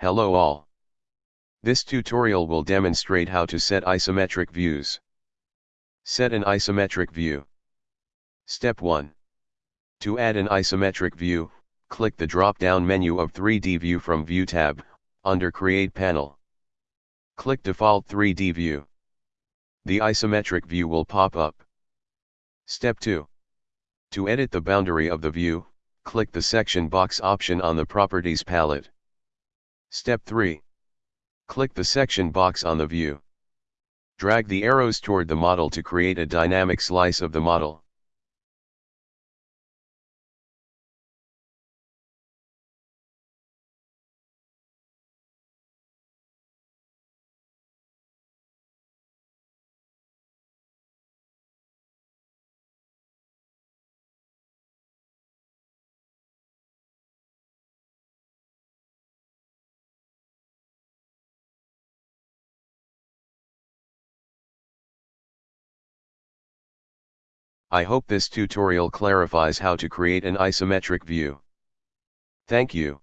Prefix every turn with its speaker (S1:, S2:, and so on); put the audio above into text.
S1: Hello all. This tutorial will demonstrate how to set isometric views. Set an isometric view. Step 1. To add an isometric view, click the drop-down menu of 3D View from View tab, under Create Panel. Click Default 3D View. The isometric view will pop up. Step 2. To edit the boundary of the view, click the section box option on the Properties palette. Step 3. Click the section box on the view. Drag the arrows toward the model to create a dynamic slice of the model. I hope this tutorial clarifies how to create an isometric view. Thank you.